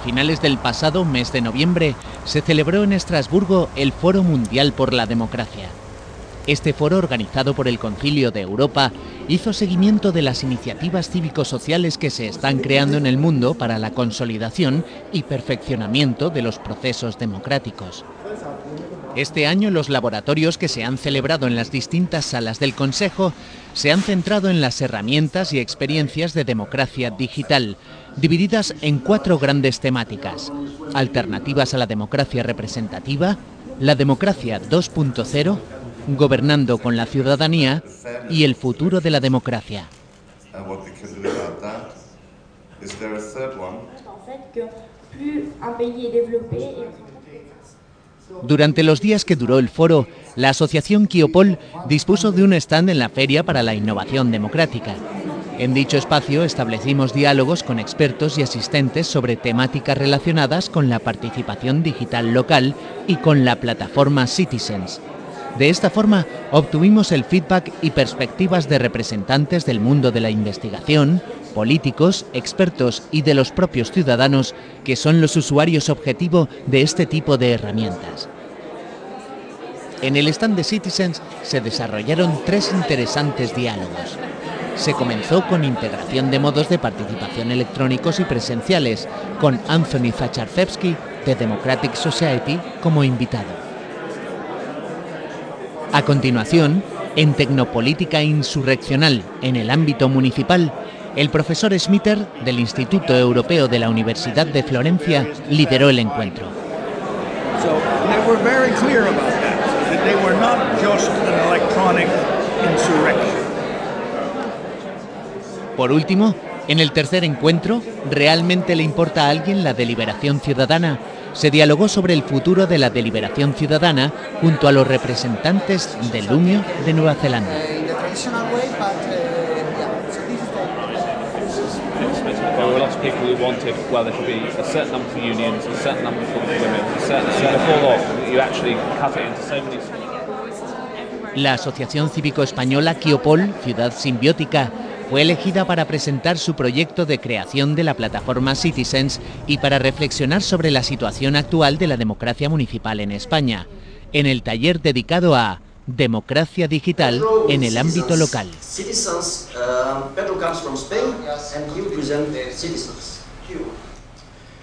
A finales del pasado mes de noviembre se celebró en Estrasburgo el Foro Mundial por la Democracia. Este foro, organizado por el Concilio de Europa, hizo seguimiento de las iniciativas cívico-sociales que se están creando en el mundo para la consolidación y perfeccionamiento de los procesos democráticos. Este año los laboratorios que se han celebrado en las distintas salas del Consejo se han centrado en las herramientas y experiencias de democracia digital, divididas en cuatro grandes temáticas. Alternativas a la democracia representativa, la democracia 2.0, gobernando con la ciudadanía y el futuro de la democracia. Durante los días que duró el foro, la Asociación Kiopol dispuso de un stand en la Feria para la Innovación Democrática. En dicho espacio establecimos diálogos con expertos y asistentes sobre temáticas relacionadas con la participación digital local y con la plataforma Citizens. De esta forma obtuvimos el feedback y perspectivas de representantes del mundo de la investigación, políticos, expertos y de los propios ciudadanos que son los usuarios objetivo de este tipo de herramientas. En el stand de Citizens se desarrollaron tres interesantes diálogos. Se comenzó con integración de modos de participación electrónicos y presenciales, con Anthony Zacharczewski de Democratic Society como invitado. A continuación, en Tecnopolítica Insurreccional en el ámbito municipal, el profesor Smitter del Instituto Europeo de la Universidad de Florencia lideró el encuentro. Por último, en el tercer encuentro, ¿realmente le importa a alguien la deliberación ciudadana? se dialogó sobre el futuro de la deliberación ciudadana junto a los representantes del Lumio de Nueva Zelanda. La Asociación Cívico Española Quiopol, Ciudad Simbiótica, fue elegida para presentar su proyecto de creación de la plataforma Citizens y para reflexionar sobre la situación actual de la democracia municipal en España, en el taller dedicado a Democracia Digital en el ámbito local.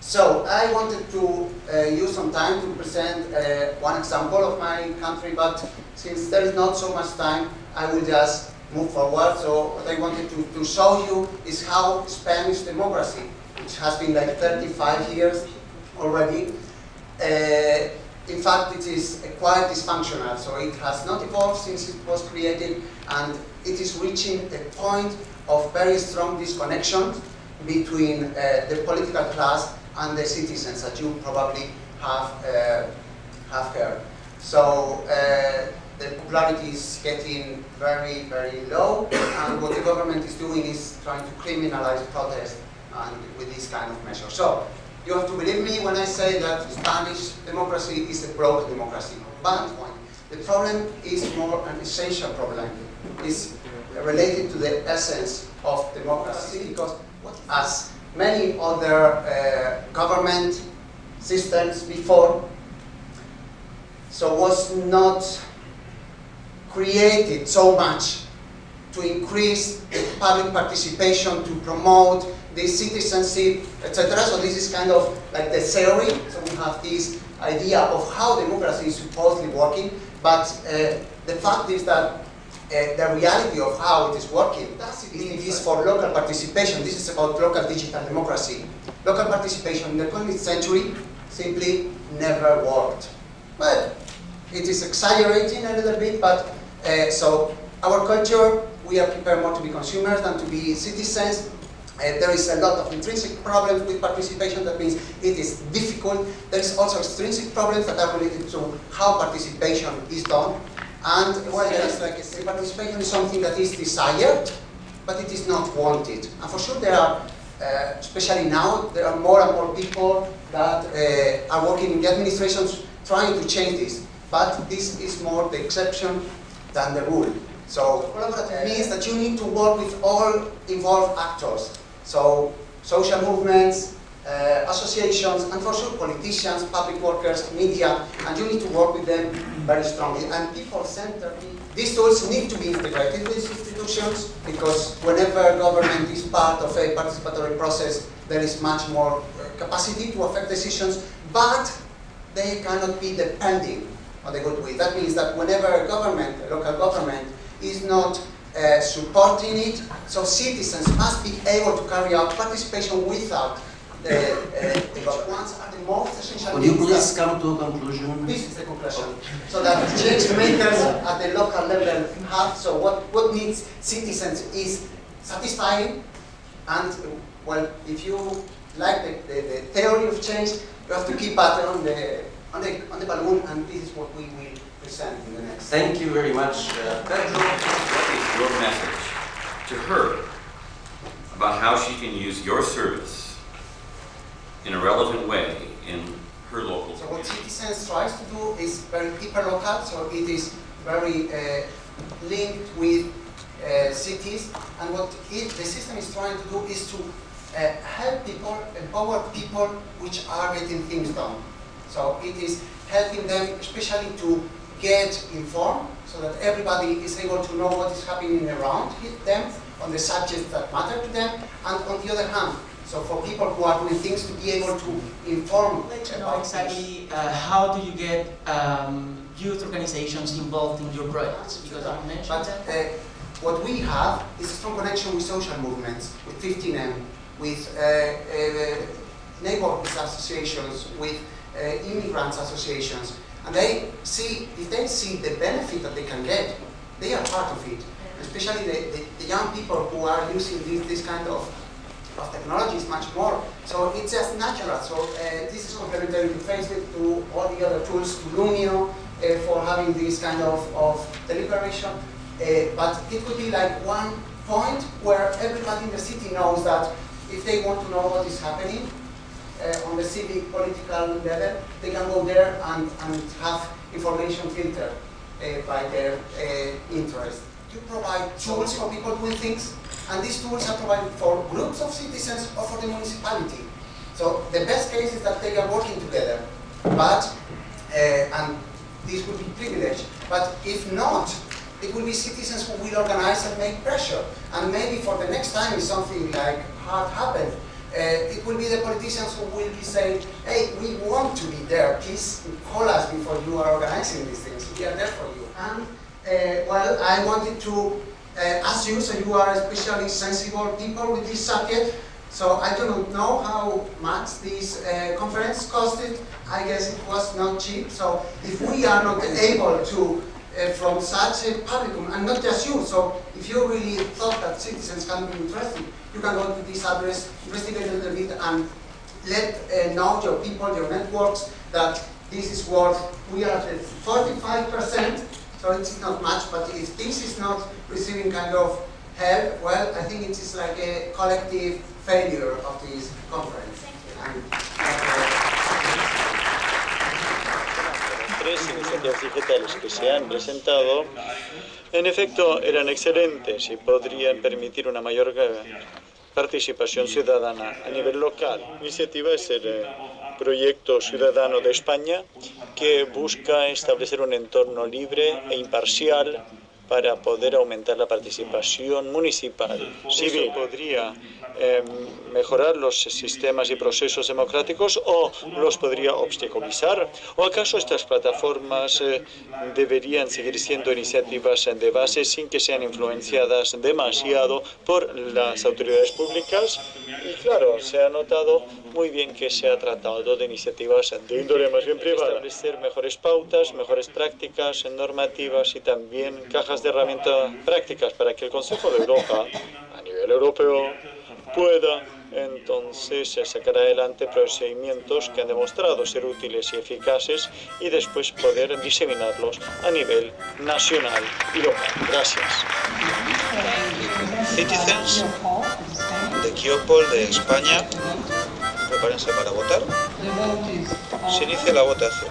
So I wanted to uh, use some time to present uh, one example of my country, but since there is not so much time, I will just move forward. So what I wanted to, to show you is how Spanish democracy, which has been like 35 years already, uh, in fact it is quite dysfunctional. So it has not evolved since it was created and it is reaching a point of very strong disconnection between uh, the political class and the citizens that you probably have, uh, have heard. So uh, the popularity is getting very, very low, and what the government is doing is trying to criminalize protest and with this kind of measure. So, you have to believe me when I say that Spanish democracy is a broken democracy. But the problem is more an essential problem. It's related to the essence of democracy because as many other uh, government systems before, so was not created so much to increase public participation, to promote the citizenship, etc. So this is kind of like the theory. So we have this idea of how democracy is supposedly working, but uh, the fact is that uh, the reality of how it is working it is for local participation. This is about local digital democracy. Local participation in the 20th century simply never worked. But it is exaggerating a little bit, but uh, so our culture, we are prepared more to be consumers than to be citizens. Uh, there is a lot of intrinsic problems with participation, that means it is difficult. There is also extrinsic problems that are related to how participation is done. And well, there is like participation is something that is desired, but it is not wanted. And for sure there are, uh, especially now, there are more and more people that uh, are working in the administrations trying to change this. But this is more the exception than the rule. So collaborative means that you need to work with all involved actors. So social movements, uh, associations, and for sure politicians, public workers, media, and you need to work with them very strongly. And people-centered, these tools need to be integrated with institutions because whenever government is part of a participatory process, there is much more capacity to affect decisions, but they cannot be depending on the goodwill. That means that whenever a government, a local government, is not uh, supporting it, so citizens must be able to carry out participation without the, uh, the ones are the most essential Would you please come to a conclusion? This is the conclusion. So that change makers at the local level have, so what, what needs citizens is satisfying and, well, if you like the, the, the theory of change, you have to keep at on the, on the, on the balloon and this is what we will present in the next. Thank you very much, uh, Pedro. What is your message to her about how she can use your service in a relevant way in her local So what community? Citizens tries to do is very hyper-local, so it is very uh, linked with uh, cities, and what it, the system is trying to do is to uh, help people, empower people which are getting things done. So it is helping them especially to get informed, so that everybody is able to know what is happening around them on the subjects that matter to them, and on the other hand, so for people who are doing things to be able to inform I'd like know about exactly uh, how do you get um, youth organizations involved in your projects? Because you mentioned But that. uh, what we have is a strong connection with social movements, with 15M, with uh, uh, neighborhood associations, with uh, immigrants associations. And they see, if they see the benefit that they can get, they are part of it. Especially the, the, the young people who are using this, this kind of, of technologies much more. So it's just natural. So uh, this is complementary to Facebook, to all the other tools, to Loomio, uh, for having this kind of, of deliberation. Uh, but it could be like one point where everybody in the city knows that if they want to know what is happening uh, on the civic political level, they can go there and, and have information filtered uh, by their uh, interest. You provide tools for people doing things, and these tools are provided for groups of citizens or for the municipality. So the best case is that they are working together, but, uh, and this would be privilege, but if not, it will be citizens who will organize and make pressure. And maybe for the next time if something like hard happened, uh, it will be the politicians who will be saying, hey, we want to be there, please call us before you are organizing these things, we are there for you. And uh, well, I wanted to uh, ask you, so you are especially sensible people with this subject, so I do not know how much this uh, conference costed. I guess it was not cheap. So if we are not able to, uh, from such a publicum, and not just you, so if you really thought that citizens can be interested, you can go to this address, investigate a little bit, and let uh, know your people, your networks, that this is what we are at 45%, so it's not much, but if this is not receiving kind of help, well, I think it is like a collective failure of this conference. Thank you. And, tres iniciativas digitales que se han presentado, en efecto, eran excelentes y podrían permitir una mayor eh, participación ciudadana a nivel local. La iniciativa es el eh, Proyecto Ciudadano de España, que busca establecer un entorno libre e imparcial para poder aumentar la participación municipal. Civil podría eh, mejorar los sistemas y procesos democráticos o los podría obstaculizar? ¿O acaso estas plataformas eh, deberían seguir siendo iniciativas de base sin que sean influenciadas demasiado por las autoridades públicas? Y claro, se ha notado muy bien que se ha tratado de iniciativas de índole más bien privada. Establecer mejores pautas, mejores prácticas normativas y también cajas de herramientas prácticas para que el Consejo de Europa, a nivel europeo, pueda entonces eh, sacar adelante procedimientos que han demostrado ser útiles y eficaces y después poder diseminarlos a nivel nacional y local. Gracias. Citizens de Kiopol de España, prepárense para votar. Se inicia la votación.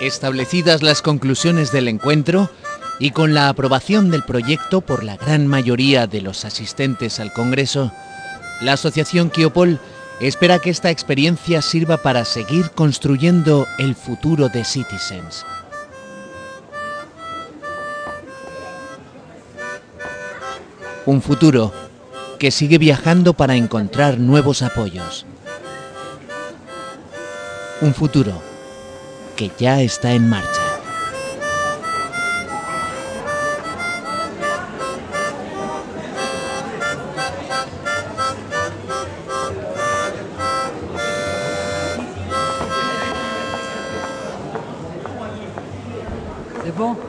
Establecidas las conclusiones del encuentro, y con la aprobación del proyecto por la gran mayoría de los asistentes al Congreso, la Asociación Kiopol espera que esta experiencia sirva para seguir construyendo el futuro de Citizens. Un futuro que sigue viajando para encontrar nuevos apoyos. Un futuro que ya está en marcha. banc